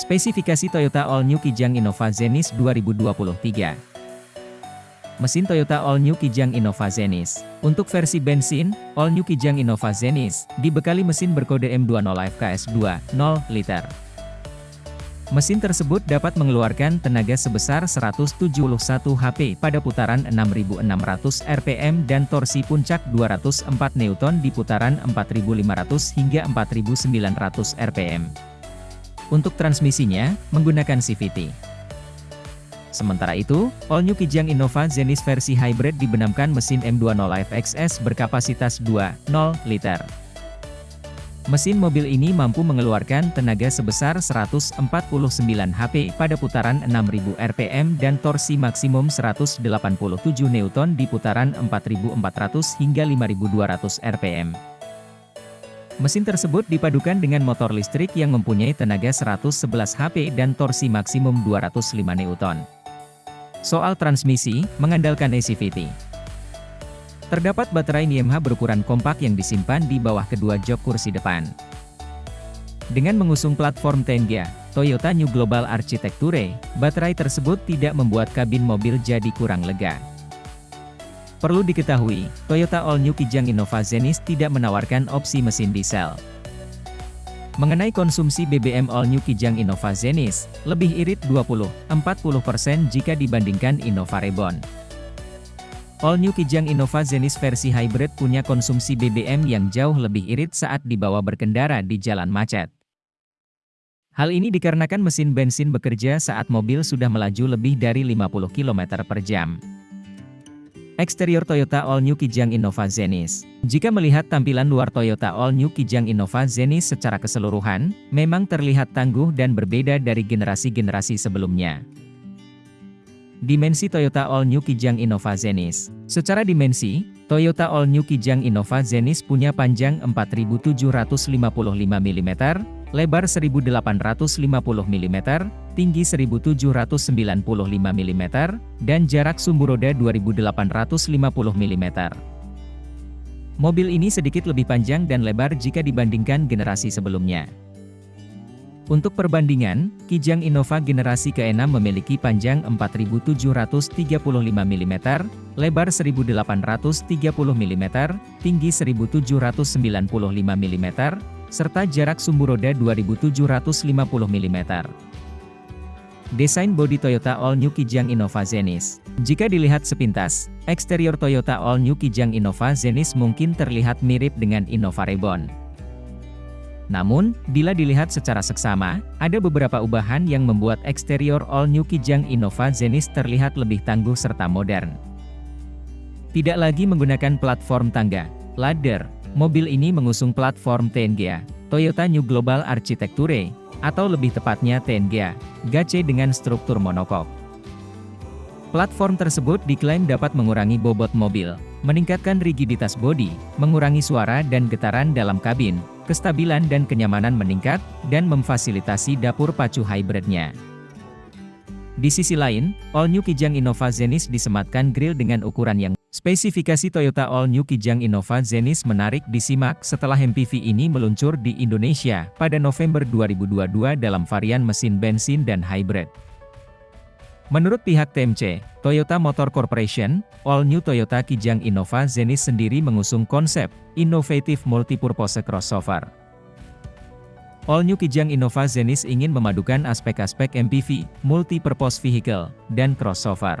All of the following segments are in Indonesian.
Spesifikasi Toyota All New Kijang Innova Zenis 2023 Mesin Toyota All New Kijang Innova Zenis Untuk versi bensin, All New Kijang Innova Zenis, dibekali mesin berkode M20 FKS 2, 0 liter. Mesin tersebut dapat mengeluarkan tenaga sebesar 171 HP pada putaran 6600 rpm dan torsi puncak 204 Newton di putaran 4500 hingga 4900 rpm. Untuk transmisinya, menggunakan CVT. Sementara itu, All New Kijang Innova Zenis versi hybrid dibenamkan mesin M20 FXS berkapasitas 2.0 liter. Mesin mobil ini mampu mengeluarkan tenaga sebesar 149 HP pada putaran 6000 rpm dan torsi maksimum 187 Newton di putaran 4400 hingga 5200 rpm. Mesin tersebut dipadukan dengan motor listrik yang mempunyai tenaga 111 HP dan torsi maksimum 205 Newton. Soal transmisi, mengandalkan ACVT. Terdapat baterai NiMH berukuran kompak yang disimpan di bawah kedua jok kursi depan. Dengan mengusung platform Tengia, Toyota New Global Architecture, baterai tersebut tidak membuat kabin mobil jadi kurang lega. Perlu diketahui, Toyota All New Kijang Innova Zenis tidak menawarkan opsi mesin diesel. Mengenai konsumsi BBM All New Kijang Innova Zenis, lebih irit 20-40% jika dibandingkan Innova Reborn. All New Kijang Innova Zenis versi hybrid punya konsumsi BBM yang jauh lebih irit saat dibawa berkendara di jalan macet. Hal ini dikarenakan mesin bensin bekerja saat mobil sudah melaju lebih dari 50 km per jam. Eksterior Toyota All New Kijang Innova Zenis Jika melihat tampilan luar Toyota All New Kijang Innova Zenis secara keseluruhan, memang terlihat tangguh dan berbeda dari generasi-generasi sebelumnya. Dimensi Toyota All New Kijang Innova Zenis Secara dimensi, Toyota All New Kijang Innova Zenis punya panjang 4755 mm, lebar 1850 mm, tinggi 1795 mm, dan jarak sumbu roda 2850 mm. Mobil ini sedikit lebih panjang dan lebar jika dibandingkan generasi sebelumnya. Untuk perbandingan, Kijang Innova generasi ke-6 memiliki panjang 4735 mm, lebar 1830 mm, tinggi 1795 mm, serta jarak sumbu roda 2750 mm. Desain bodi Toyota All New Kijang Innova Zenis Jika dilihat sepintas, eksterior Toyota All New Kijang Innova Zenis mungkin terlihat mirip dengan Innova Reborn. Namun, bila dilihat secara seksama, ada beberapa ubahan yang membuat eksterior All New Kijang Innova Zenis terlihat lebih tangguh serta modern. Tidak lagi menggunakan platform tangga, ladder, mobil ini mengusung platform TNGA, Toyota New Global Architecture, atau lebih tepatnya TNGA, GAC dengan struktur monokok. Platform tersebut diklaim dapat mengurangi bobot mobil, meningkatkan rigiditas bodi, mengurangi suara dan getaran dalam kabin, kestabilan dan kenyamanan meningkat, dan memfasilitasi dapur pacu hybridnya. Di sisi lain, All New Kijang Innova Zenis disematkan grill dengan ukuran yang Spesifikasi Toyota All New Kijang Innova Zenis menarik disimak setelah MPV ini meluncur di Indonesia pada November 2022 dalam varian mesin bensin dan hybrid. Menurut pihak TMC, Toyota Motor Corporation, All New Toyota Kijang Innova Zenis sendiri mengusung konsep Innovative Multipurpose Crossover. All New Kijang Innova Zenis ingin memadukan aspek-aspek MPV, Multi-Purpose Vehicle, dan crossover.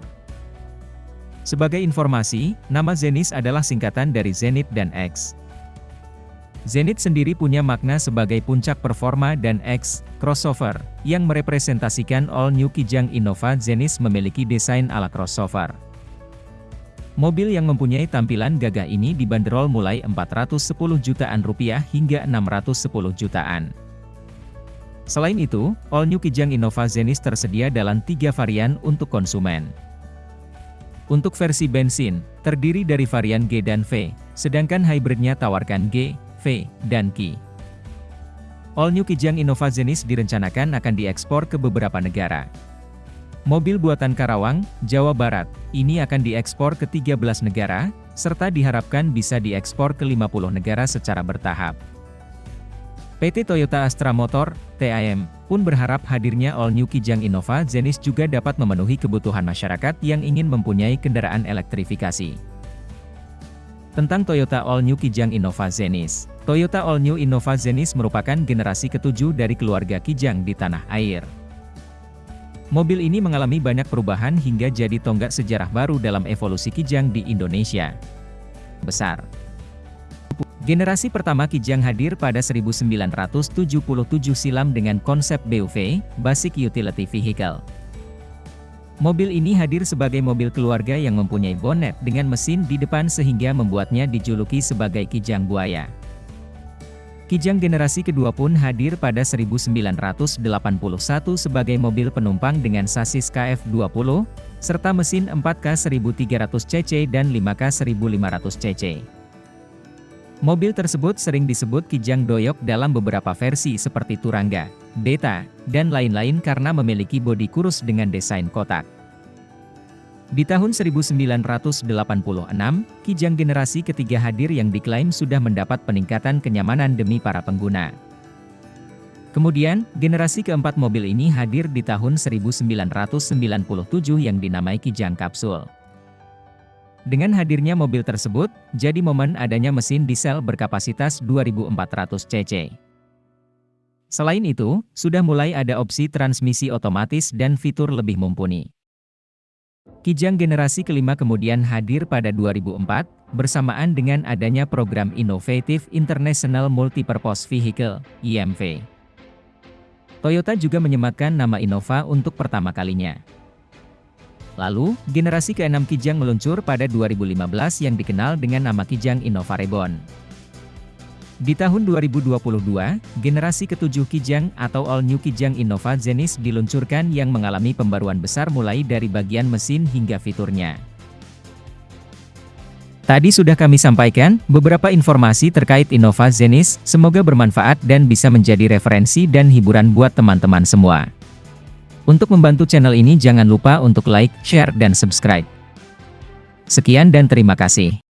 Sebagai informasi, nama Zenis adalah singkatan dari Zenith dan X. Zenith sendiri punya makna sebagai puncak performa dan X, crossover, yang merepresentasikan All New Kijang Innova Zenis memiliki desain ala crossover. Mobil yang mempunyai tampilan gagah ini dibanderol mulai 410 jutaan rupiah hingga 610 jutaan. Selain itu, All New Kijang Innova Zenis tersedia dalam tiga varian untuk konsumen. Untuk versi bensin, terdiri dari varian G dan V, sedangkan hybridnya tawarkan G, V, dan Ki. All New Kijang Innova Zenis direncanakan akan diekspor ke beberapa negara. Mobil buatan Karawang, Jawa Barat, ini akan diekspor ke 13 negara, serta diharapkan bisa diekspor ke 50 negara secara bertahap. PT Toyota Astra Motor, TAM, pun berharap hadirnya All New Kijang Innova Zenis juga dapat memenuhi kebutuhan masyarakat yang ingin mempunyai kendaraan elektrifikasi. Tentang Toyota All New Kijang Innova Zenis Toyota All New Innova Zenis merupakan generasi ketujuh dari keluarga Kijang di tanah air. Mobil ini mengalami banyak perubahan hingga jadi tonggak sejarah baru dalam evolusi Kijang di Indonesia. Besar Generasi pertama Kijang hadir pada 1977 silam dengan konsep BUV, Basic Utility Vehicle. Mobil ini hadir sebagai mobil keluarga yang mempunyai bonet dengan mesin di depan sehingga membuatnya dijuluki sebagai Kijang Buaya. Kijang generasi kedua pun hadir pada 1981 sebagai mobil penumpang dengan sasis KF20, serta mesin 4K 1300 cc dan 5K 1500 cc. Mobil tersebut sering disebut Kijang Doyok dalam beberapa versi seperti Turangga, Beta, dan lain-lain karena memiliki bodi kurus dengan desain kotak. Di tahun 1986, Kijang generasi ketiga hadir yang diklaim sudah mendapat peningkatan kenyamanan demi para pengguna. Kemudian, generasi keempat mobil ini hadir di tahun 1997 yang dinamai Kijang Kapsul. Dengan hadirnya mobil tersebut, jadi momen adanya mesin diesel berkapasitas 2400 cc. Selain itu, sudah mulai ada opsi transmisi otomatis dan fitur lebih mumpuni. Kijang generasi kelima kemudian hadir pada 2004, bersamaan dengan adanya program Innovative International Multipurpose Vehicle, IMV. Toyota juga menyematkan nama Innova untuk pertama kalinya. Lalu, generasi ke-6 Kijang meluncur pada 2015 yang dikenal dengan nama Kijang Innova Reborn. Di tahun 2022, generasi ke-7 Kijang atau All New Kijang Innova Zenis diluncurkan yang mengalami pembaruan besar mulai dari bagian mesin hingga fiturnya. Tadi sudah kami sampaikan beberapa informasi terkait Innova Zenis, semoga bermanfaat dan bisa menjadi referensi dan hiburan buat teman-teman semua. Untuk membantu channel ini jangan lupa untuk like, share, dan subscribe. Sekian dan terima kasih.